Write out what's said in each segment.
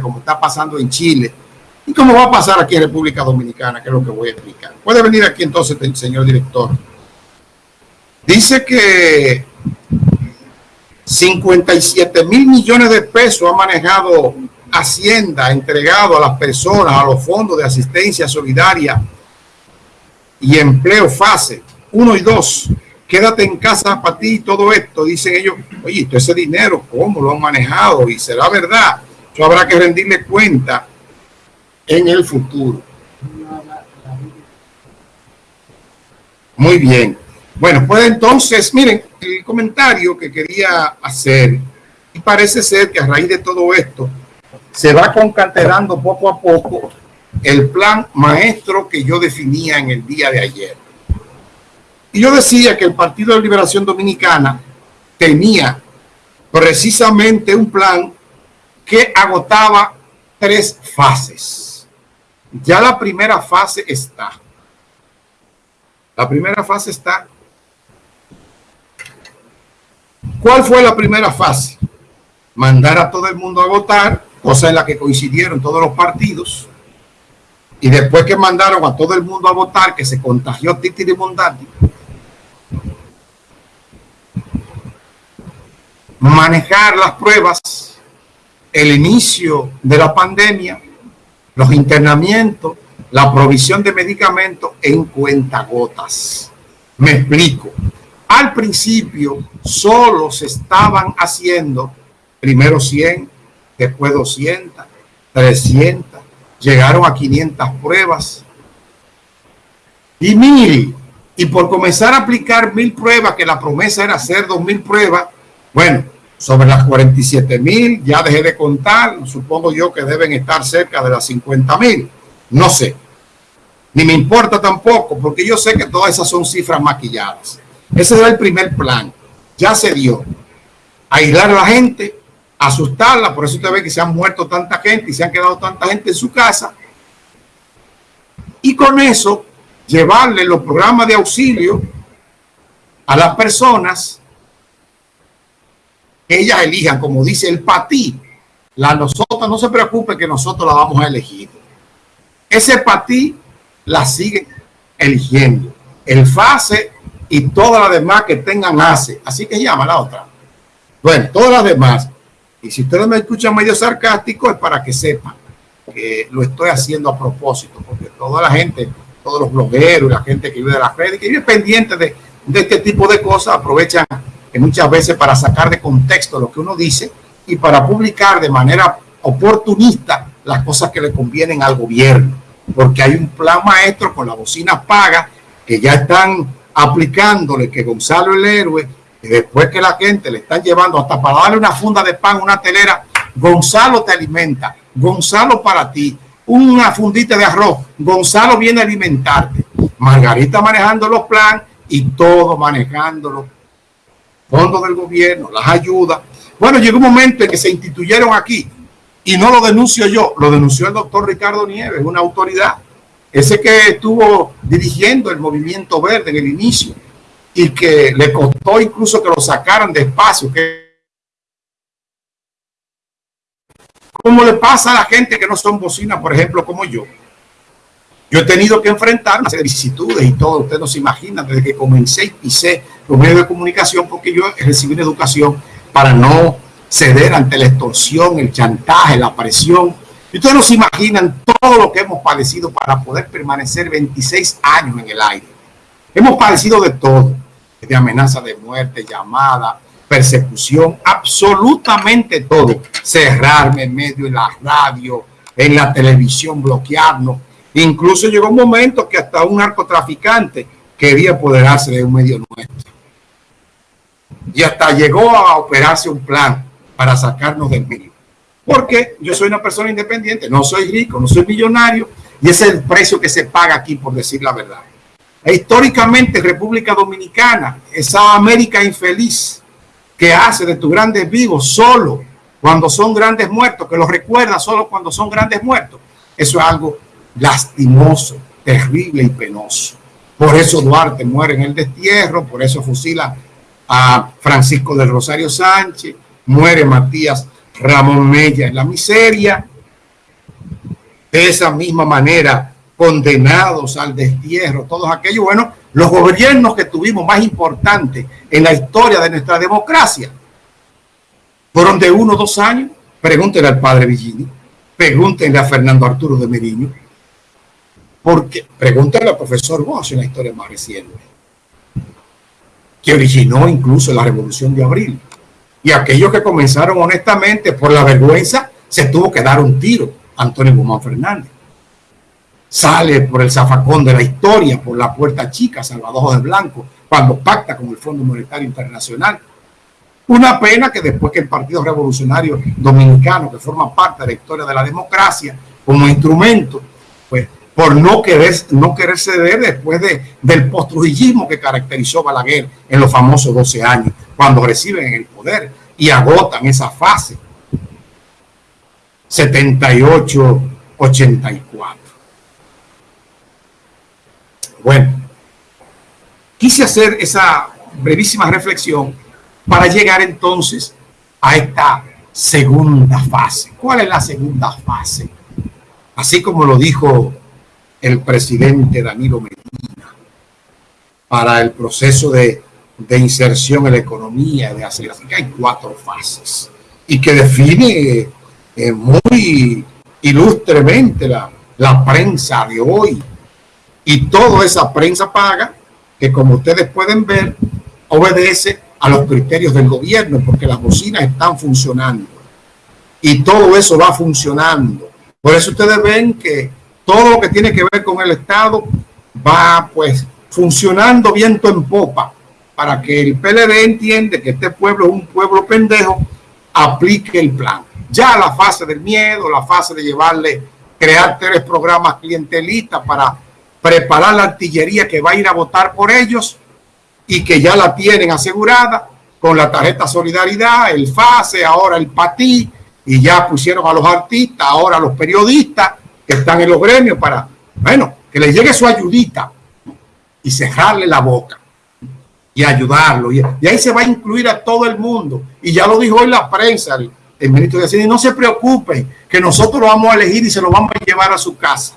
como está pasando en Chile y como va a pasar aquí en República Dominicana, que es lo que voy a explicar. Puede venir aquí entonces, señor director. Dice que 57 mil millones de pesos ha manejado Hacienda, entregado a las personas, a los fondos de asistencia solidaria y empleo fase 1 y 2. Quédate en casa para ti y todo esto. Dicen ellos, oye, todo ese dinero, ¿cómo lo han manejado? Y será verdad. Habrá que rendirle cuenta en el futuro. Muy bien. Bueno, pues entonces, miren, el comentario que quería hacer, y parece ser que a raíz de todo esto, se va concatenando poco a poco el plan maestro que yo definía en el día de ayer. Y yo decía que el Partido de Liberación Dominicana tenía precisamente un plan que agotaba tres fases. Ya la primera fase está. La primera fase está ¿Cuál fue la primera fase? Mandar a todo el mundo a votar, cosa en la que coincidieron todos los partidos. Y después que mandaron a todo el mundo a votar, que se contagió Titi de Mondati, manejar las pruebas, el inicio de la pandemia, los internamientos, la provisión de medicamentos en cuentagotas. Me explico. Al principio solo se estaban haciendo primero 100, después 200, 300, llegaron a 500 pruebas. Y mire, y por comenzar a aplicar mil pruebas, que la promesa era hacer dos mil pruebas, bueno, sobre las 47 mil, ya dejé de contar, supongo yo que deben estar cerca de las 50 mil, no sé, ni me importa tampoco, porque yo sé que todas esas son cifras maquilladas. Ese era el primer plan. Ya se dio. Aislar a la gente, asustarla. Por eso usted ve que se han muerto tanta gente y se han quedado tanta gente en su casa. Y con eso, llevarle los programas de auxilio a las personas ellas elijan, como dice el PATI. La nosotros, no se preocupe que nosotros la vamos a elegir. Ese PATI la sigue eligiendo. El FASE y todas las demás que tengan ACE. Así que llama la otra. Bueno, todas las demás. Y si ustedes me escuchan medio sarcástico es para que sepan que lo estoy haciendo a propósito, porque toda la gente, todos los blogueros, la gente que vive de las redes, que vive pendiente de, de este tipo de cosas, aprovechan que muchas veces para sacar de contexto lo que uno dice y para publicar de manera oportunista las cosas que le convienen al gobierno, porque hay un plan maestro con la bocina paga que ya están aplicándole que Gonzalo el héroe, y después que la gente le están llevando hasta para darle una funda de pan, una telera, Gonzalo te alimenta, Gonzalo para ti, una fundita de arroz, Gonzalo viene a alimentarte, Margarita manejando los planes y todo manejándolo, fondos del gobierno, las ayudas. Bueno, llegó un momento en que se instituyeron aquí y no lo denuncio yo, lo denunció el doctor Ricardo Nieves, una autoridad ese que estuvo dirigiendo el movimiento verde en el inicio y que le costó incluso que lo sacaran de espacio, que como le pasa a la gente que no son bocinas, por ejemplo, como yo. Yo he tenido que enfrentar una serie y todo, ustedes no se imaginan, desde que comencé y pisé los medios de comunicación, porque yo recibí una educación para no ceder ante la extorsión, el chantaje, la presión, y ustedes no se imaginan todo lo que hemos padecido para poder permanecer 26 años en el aire. Hemos padecido de todo, de amenaza de muerte, llamada, persecución, absolutamente todo. Cerrarme en medio de la radio, en la televisión, bloquearnos. Incluso llegó un momento que hasta un narcotraficante quería apoderarse de un medio nuestro. Y hasta llegó a operarse un plan para sacarnos del medio porque yo soy una persona independiente, no soy rico, no soy millonario, y ese es el precio que se paga aquí, por decir la verdad. E históricamente, República Dominicana, esa América infeliz que hace de tus grandes vivos solo cuando son grandes muertos, que los recuerda solo cuando son grandes muertos, eso es algo lastimoso, terrible y penoso. Por eso Duarte muere en el destierro, por eso fusila a Francisco del Rosario Sánchez, muere Matías Ramón Mella en la miseria de esa misma manera condenados al destierro, todos aquellos, bueno, los gobiernos que tuvimos más importantes en la historia de nuestra democracia fueron de uno o dos años. Pregúntenle al padre Villini, pregúntenle a Fernando Arturo de Meriño, porque pregúntenle al profesor Bosch en la historia más reciente, que originó incluso la Revolución de Abril. Y aquellos que comenzaron honestamente por la vergüenza, se tuvo que dar un tiro, Antonio Guzmán Fernández sale por el zafacón de la historia, por la puerta chica, Salvador de Blanco, cuando pacta con el Fondo Monetario Internacional. Una pena que después que el Partido Revolucionario Dominicano, que forma parte de la historia de la democracia, como instrumento, por no querer, no querer ceder después de, del postrujillismo que caracterizó Balaguer en los famosos 12 años, cuando reciben el poder y agotan esa fase. 78-84. Bueno, quise hacer esa brevísima reflexión para llegar entonces a esta segunda fase. ¿Cuál es la segunda fase? Así como lo dijo el presidente Danilo Medina, para el proceso de, inserción en la economía, de aceleración, que hay cuatro fases y que define eh, muy ilustremente la, la prensa de hoy y toda esa prensa paga, que como ustedes pueden ver, obedece a los criterios del gobierno, porque las bocinas están funcionando. Y todo eso va funcionando. Por eso ustedes ven que todo lo que tiene que ver con el Estado va pues funcionando viento en popa para que el PLD entiende que este pueblo es un pueblo pendejo, aplique el plan. Ya la fase del miedo, la fase de llevarle, crear tres programas clientelistas para preparar la artillería que va a ir a votar por ellos y que ya la tienen asegurada con la tarjeta Solidaridad, el FASE, ahora el PATI, y ya pusieron a los artistas, ahora a los periodistas que están en los gremios para, bueno, que les llegue su ayudita y cerrarle la boca y ayudarlo. Y, ahí se va a incluir a todo el mundo. Y ya lo dijo hoy la prensa, el, ministro de Hacienda, no se preocupen, que nosotros lo vamos a elegir y se lo vamos a llevar a su casa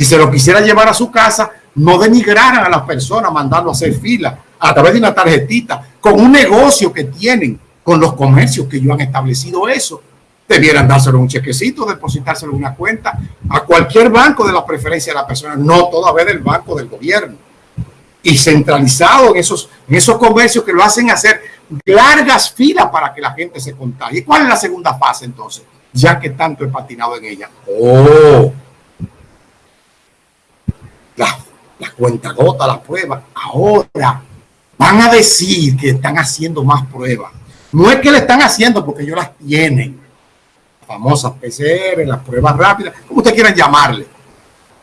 si se lo quisiera llevar a su casa, no denigraran a las personas mandando a hacer fila a través de una tarjetita con un negocio que tienen con los comercios que ellos han establecido eso. Debieran dárselo un chequecito, depositárselo en una cuenta a cualquier banco de la preferencia de la persona, no todavía del banco del gobierno. Y centralizado en esos, en esos comercios que lo hacen hacer largas filas para que la gente se contagie. ¿Cuál es la segunda fase entonces? Ya que tanto he patinado en ella. Oh, la, cuenta gota, la prueba. Ahora van a decir que están haciendo más pruebas. No es que le están haciendo porque ellos las tienen. Famosas PCR, las pruebas rápidas, como ustedes quieran llamarle.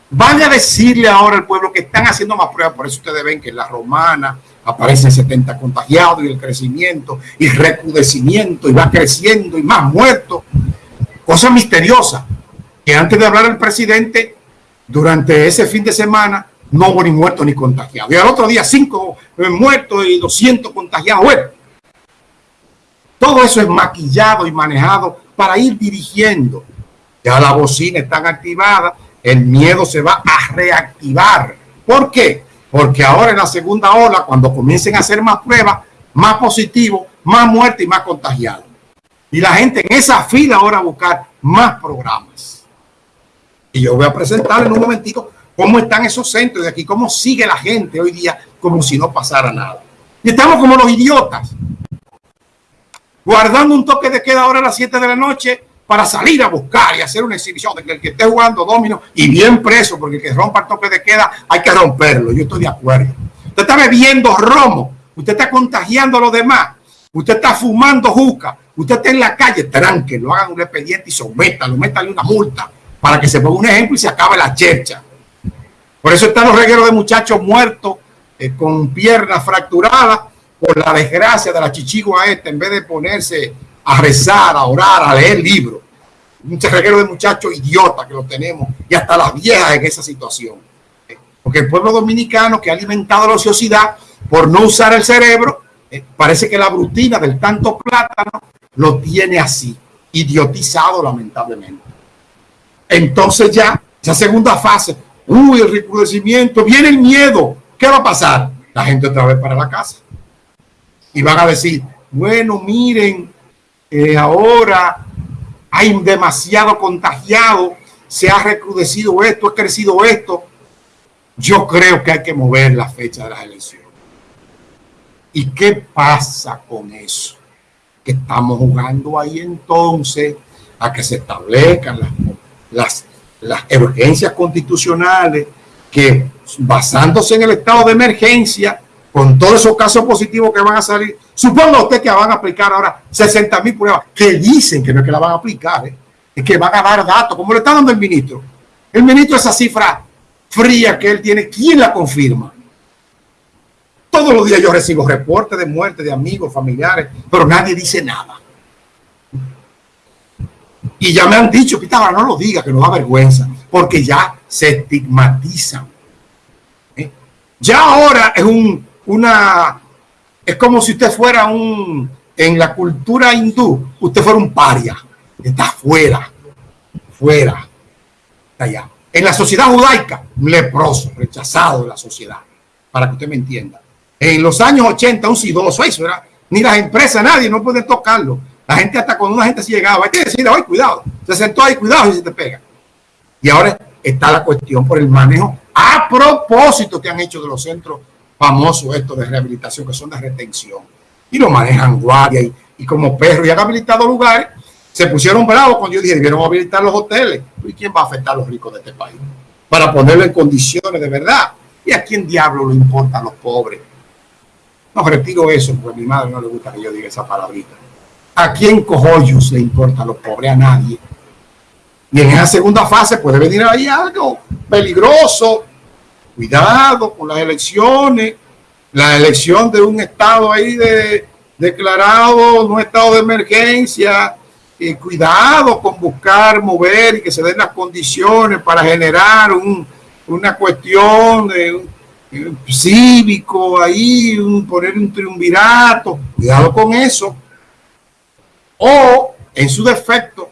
Van a decirle ahora al pueblo que están haciendo más pruebas. Por eso ustedes ven que en la romana aparecen 70 contagiados y el crecimiento y recrudecimiento y va creciendo y más muertos. Cosa misteriosa que antes de hablar el presidente durante ese fin de semana no hubo ni muertos ni contagiados. Y al otro día cinco muertos y 200 contagiados. Todo eso es maquillado y manejado para ir dirigiendo. Ya la bocina están activada, el miedo se va a reactivar. ¿Por qué? Porque ahora en la segunda ola, cuando comiencen a hacer más pruebas, más positivos, más muertos y más contagiados. Y la gente en esa fila ahora a buscar más programas. Y yo voy a presentar en un momentito cómo están esos centros de aquí, cómo sigue la gente hoy día como si no pasara nada. Y estamos como los idiotas, guardando un toque de queda ahora a las 7 de la noche para salir a buscar y hacer una exhibición de que el que esté jugando domino y bien preso, porque el que rompa el toque de queda hay que romperlo. Yo estoy de acuerdo. Usted está bebiendo romo, usted está contagiando a los demás, usted está fumando juca, usted está en la calle, tranque, lo hagan un expediente y sométalo, métale una multa para que se ponga un ejemplo y se acabe la chercha. Por eso están los regueros de muchachos muertos eh, con piernas fracturadas por la desgracia de la chichigua esta, en vez de ponerse a rezar, a orar, a leer libros. Un reguero de muchachos idiotas que lo tenemos y hasta las viejas en esa situación. Porque el pueblo dominicano que ha alimentado la ociosidad por no usar el cerebro, eh, parece que la brutina del tanto plátano lo tiene así, idiotizado lamentablemente. entonces ya, esa segunda fase, uy, el recrudecimiento, viene el miedo. ¿Qué va a pasar? La gente otra vez para la casa. Y van a decir, bueno, miren, eh, ahora hay demasiado contagiado, se ha recrudecido esto, ha crecido esto. Yo creo que hay que mover la fecha de las elecciones. ¿Y qué pasa con eso? Que estamos jugando ahí entonces a que se establezcan las, las, las urgencias constitucionales que basándose en el estado de emergencia, con todos esos casos positivos que van a salir, suponga usted que van a aplicar ahora 60 mil pruebas, que dicen que no es que la van a aplicar, ¿eh? es que van a dar datos, como le está dando el ministro. El ministro esa cifra fría que él tiene, ¿quién la confirma? Todos los días yo recibo reportes de muerte de amigos, familiares, pero nadie dice nada. Y ya me han dicho, Pitágoras, no lo diga, que nos da vergüenza, porque ya se estigmatizan. ¿Eh? Ya ahora es un, una, es como si usted fuera un, en la cultura hindú, usted fuera un paria, está fuera, fuera, allá. En la sociedad judaica, un leproso, rechazado de la sociedad, para que usted me entienda. En los años 80, un sidoso, eso era, ni las empresas, nadie, no puede tocarlo la gente hasta cuando una gente se llegaba, hay que decirle, ay, cuidado, se sentó ahí, cuidado si se te pega. Y ahora está la cuestión por el manejo a propósito que han hecho de los centros famosos estos de rehabilitación, que son de retención. Y lo manejan guardia y, como perro y han habilitado lugares. Se pusieron bravos cuando yo dije, debieron habilitar los hoteles. ¿Y quién va a afectar a los ricos de este país? Para ponerlo en condiciones de verdad. ¿Y a quién diablo le importan los pobres? No, retiro eso, porque a mi madre no le gusta que yo diga esa palabrita. ¿A quién cojollos le importa a los pobres? A nadie. Y en esa segunda fase puede venir ahí algo peligroso. Cuidado con las elecciones. La elección de un estado ahí de, declarado un estado de emergencia. Cuidado con buscar mover y que se den las condiciones para generar una cuestión de, cívico ahí, un, poner un triunvirato. Cuidado con eso o en su defecto,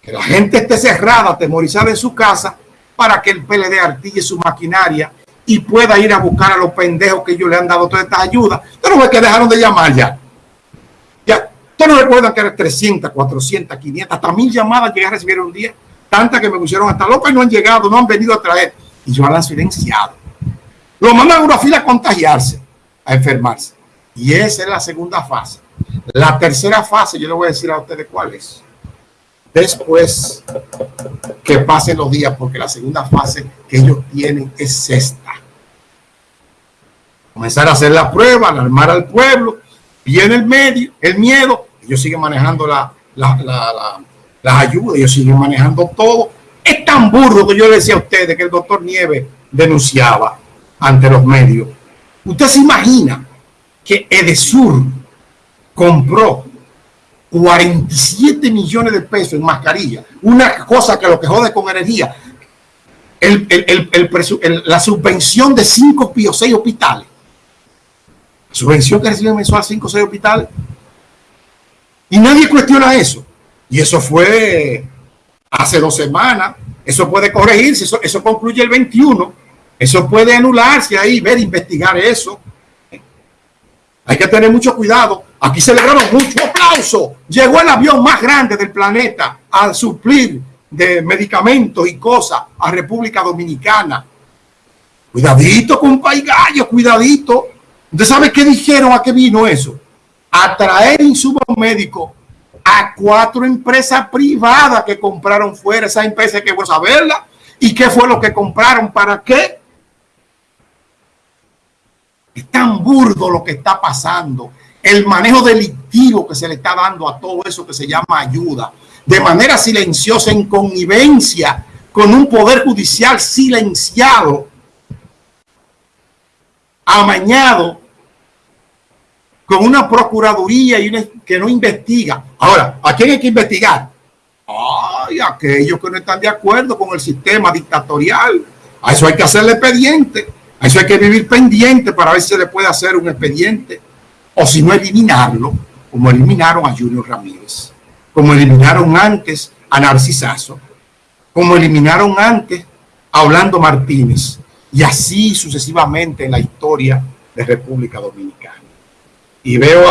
que la gente esté cerrada, atemorizada en su casa, para que el PLD artille su maquinaria y pueda ir a buscar a los pendejos que ellos le han dado todas estas ayudas. Pero no que dejaron de llamar ya. Ya, ustedes no recuerdan que eran 300, 400, 500, hasta mil llamadas llegué a recibir un día, tantas que me pusieron hasta loca y no han llegado, no han venido a traer. Y yo han silenciado. Lo mandan a una fila a contagiarse, a enfermarse. Y esa es la segunda fase. La tercera fase, yo le voy a decir a ustedes cuál es. Después que pasen los días, porque la segunda fase que ellos tienen es esta. Comenzar a hacer la prueba, alarmar al pueblo, viene el medio, el miedo, ellos siguen manejando la, la, las ayudas, ellos siguen manejando todo. Es tan burdo que yo le decía a ustedes que el doctor Nieves denunciaba ante los medios. Usted se imagina que Edesur compró 47 millones de pesos en mascarilla, una cosa que lo que jode con energía, la subvención de 5 o 6 hospitales, subvención que reciben mensual 5 o 6 hospitales, y nadie cuestiona eso. Y eso fue hace dos semanas, eso puede corregirse, eso, eso concluye el 21, eso puede anularse ahí, ver, investigar eso. Hay que tener mucho cuidado. Aquí celebraron mucho aplauso. Llegó el avión más grande del planeta al suplir de medicamentos y cosas a República Dominicana. Cuidadito, compa y gallo, cuidadito. ¿Usted sabe qué dijeron? ¿A qué vino eso? A traer insumos médicos a cuatro empresas privadas que compraron fuera. Esa empresa que voy a saberla. ¿Y qué fue lo que compraron? ¿Para qué? Es tan burdo lo que está pasando. El manejo delictivo que se le está dando a todo eso que se llama ayuda. De manera silenciosa, en connivencia con un poder judicial silenciado, amañado, con una procuraduría y que no investiga. Ahora, ¿a quién hay que investigar? Ay, aquellos que no están de acuerdo con el sistema dictatorial. A eso hay que hacerle expediente. A eso hay que vivir pendiente para ver si se le puede hacer un expediente o si no eliminarlo, como eliminaron a Junior Ramírez, como eliminaron antes a Narcisazo. como eliminaron antes a Orlando Martínez, y así sucesivamente en la historia de República Dominicana. Y veo